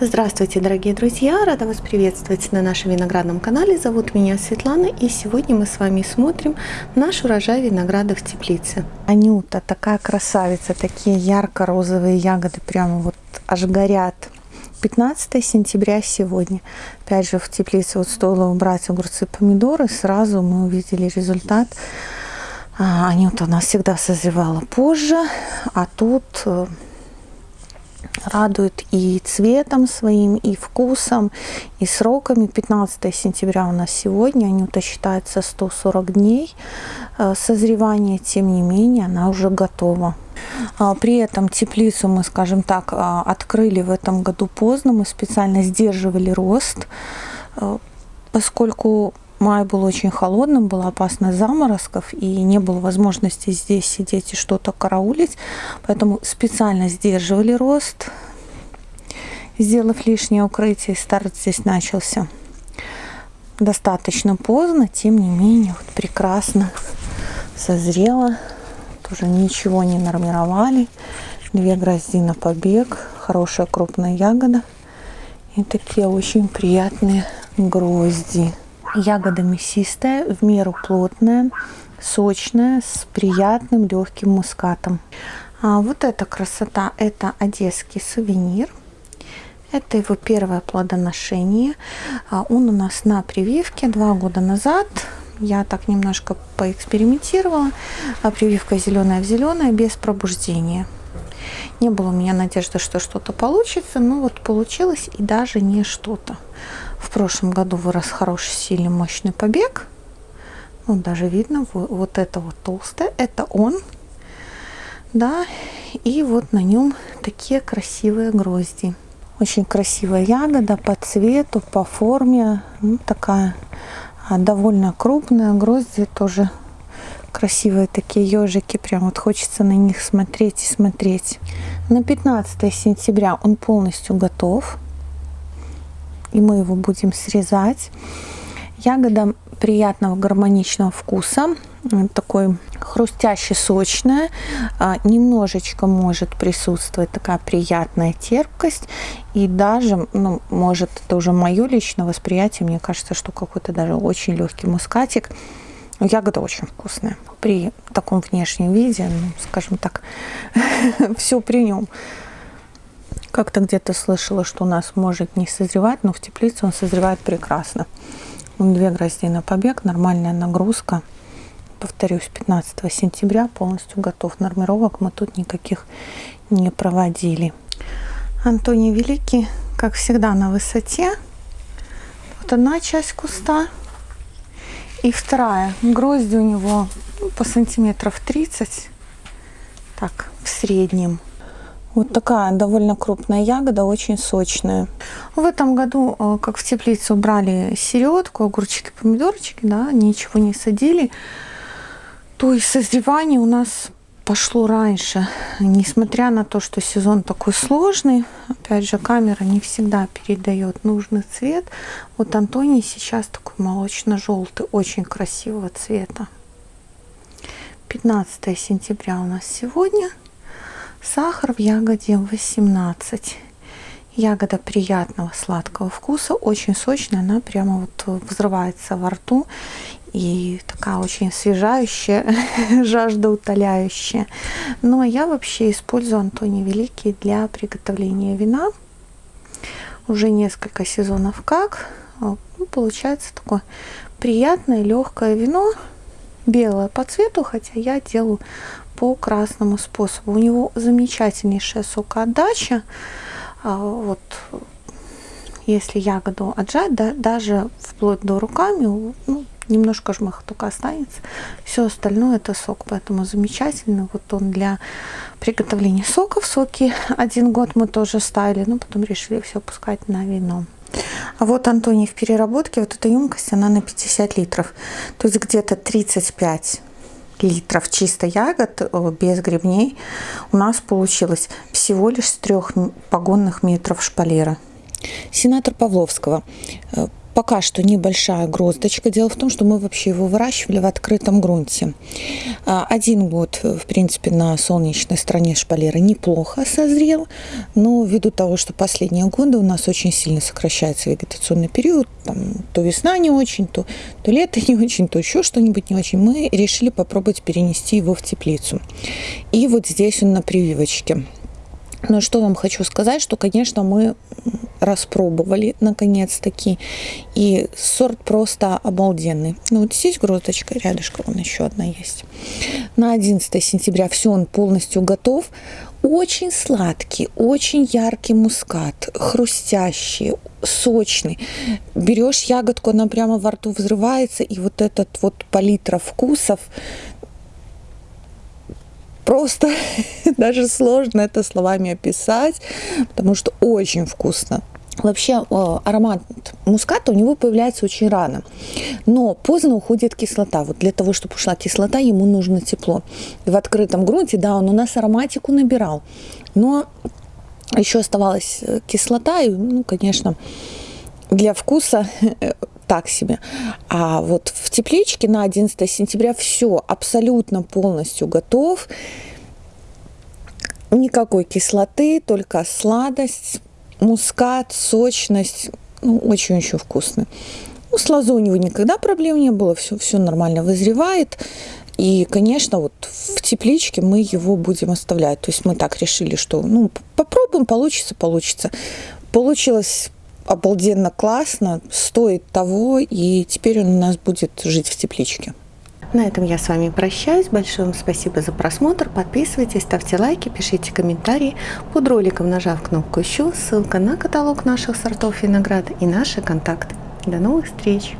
Здравствуйте, дорогие друзья! Рада вас приветствовать на нашем виноградном канале. Зовут меня Светлана, и сегодня мы с вами смотрим наш урожай винограда в теплице. Анюта, такая красавица, такие ярко-розовые ягоды, прямо вот аж горят. 15 сентября сегодня. Опять же, в теплице вот стоило убрать огурцы, помидоры, сразу мы увидели результат. А, Анюта у нас всегда созревала позже, а тут э, радует и цветом своим, и вкусом, и сроками. 15 сентября у нас сегодня, Анюта считается 140 дней э, созревания, тем не менее она уже готова. А, при этом теплицу мы, скажем так, а, открыли в этом году поздно, мы специально сдерживали рост, э, поскольку Май был очень холодным, была опасность заморозков, и не было возможности здесь сидеть и что-то караулить. Поэтому специально сдерживали рост, сделав лишнее укрытие. Старт здесь начался достаточно поздно, тем не менее, вот прекрасно созрела. Тоже ничего не нормировали. Две грозди на побег, хорошая крупная ягода. И такие очень приятные грозди. Ягода мясистая, в меру плотная, сочная, с приятным легким мускатом. А вот эта красота, это одесский сувенир. Это его первое плодоношение. А он у нас на прививке два года назад. Я так немножко поэкспериментировала. А прививка зеленая в зеленое без пробуждения. Не было у меня надежды, что что-то получится, но вот получилось и даже не что-то. В прошлом году вырос хороший, сильный, мощный побег. Ну, даже видно, вот это вот толстое, это он. Да, и вот на нем такие красивые грозди. Очень красивая ягода по цвету, по форме. Ну, такая а, довольно крупная. Грозди тоже красивые такие ежики. Прям вот хочется на них смотреть и смотреть. На 15 сентября он полностью готов и мы его будем срезать. Ягода приятного гармоничного вкуса, такой хрустящий, сочная, немножечко может присутствовать такая приятная терпкость, и даже, ну, может, это уже мое личное восприятие, мне кажется, что какой-то даже очень легкий мускатик. Ягода очень вкусная. При таком внешнем виде, ну, скажем так, все при нем. Как-то где-то слышала, что у нас может не созревать, но в теплице он созревает прекрасно. Он две грозди на побег, нормальная нагрузка. Повторюсь, 15 сентября полностью готов. Нормировок мы тут никаких не проводили. Антоний Великий, как всегда, на высоте. Вот одна часть куста и вторая. Грозди у него ну, по сантиметров 30. Так, в среднем. Вот такая довольно крупная ягода, очень сочная. В этом году, э, как в теплицу брали середку, огурчики, помидорчики, да, ничего не садили, то есть созревание у нас пошло раньше. Несмотря на то, что сезон такой сложный, опять же, камера не всегда передает нужный цвет. Вот Антоний сейчас такой молочно-желтый, очень красивого цвета. 15 сентября у нас сегодня. Сахар в ягоде 18. Ягода приятного сладкого вкуса, очень сочная, она прямо вот взрывается во рту и такая очень освежающая, жаждоутоляющая. Но ну, а я вообще использую Антоний Великий для приготовления вина. Уже несколько сезонов как. Ну, получается такое приятное легкое вино, белое по цвету, хотя я делаю по красному способу. У него замечательнейшая сокоотдача. А, вот, если ягоду отжать, да, даже вплоть до руками, ну, немножко жмых только останется. Все остальное это сок, поэтому замечательно. Вот он для приготовления соков. Соки один год мы тоже ставили, но потом решили все пускать на вино. А вот Антоний в переработке, вот эта емкость, она на 50 литров. То есть где-то 35 литров чисто ягод э, без грибней у нас получилось всего лишь с трех погонных метров шпалера. Сенатор Павловского. Пока что небольшая гроздочка. Дело в том, что мы вообще его выращивали в открытом грунте. А, один год, в принципе, на солнечной стороне шпалеры неплохо созрел, но ввиду того, что последние годы у нас очень сильно сокращается вегетационный период, там, то весна не очень, то, то лето не очень, то еще что-нибудь не очень, мы решили попробовать перенести его в теплицу. И вот здесь он на прививочке. Но что вам хочу сказать, что, конечно, мы распробовали наконец-таки. И сорт просто обалденный. Ну вот здесь грозочка, рядышком вон еще одна есть. На 11 сентября все, он полностью готов. Очень сладкий, очень яркий мускат, хрустящий, сочный. Берешь ягодку, она прямо во рту взрывается, и вот этот вот палитра вкусов, просто даже сложно это словами описать, потому что очень вкусно. Вообще аромат муската у него появляется очень рано, но поздно уходит кислота. Вот для того, чтобы ушла кислота, ему нужно тепло. В открытом грунте, да, он у нас ароматику набирал, но еще оставалась э, кислота, и, ну, конечно, для вкуса так себе. А вот в тепличке на 11 сентября все абсолютно полностью готов. Никакой кислоты, только сладость, мускат, сочность. Ну, очень еще вкусно. Ну, с лозой у него никогда проблем не было, все, все нормально вызревает. И, конечно, вот в тепличке мы его будем оставлять. То есть мы так решили, что ну, попробуем, получится, получится. Получилось обалденно классно, стоит того, и теперь он у нас будет жить в тепличке. На этом я с вами прощаюсь. Большое вам спасибо за просмотр. Подписывайтесь, ставьте лайки, пишите комментарии. Под роликом нажав кнопку «Еще» ссылка на каталог наших сортов винограда и наши контакты. До новых встреч!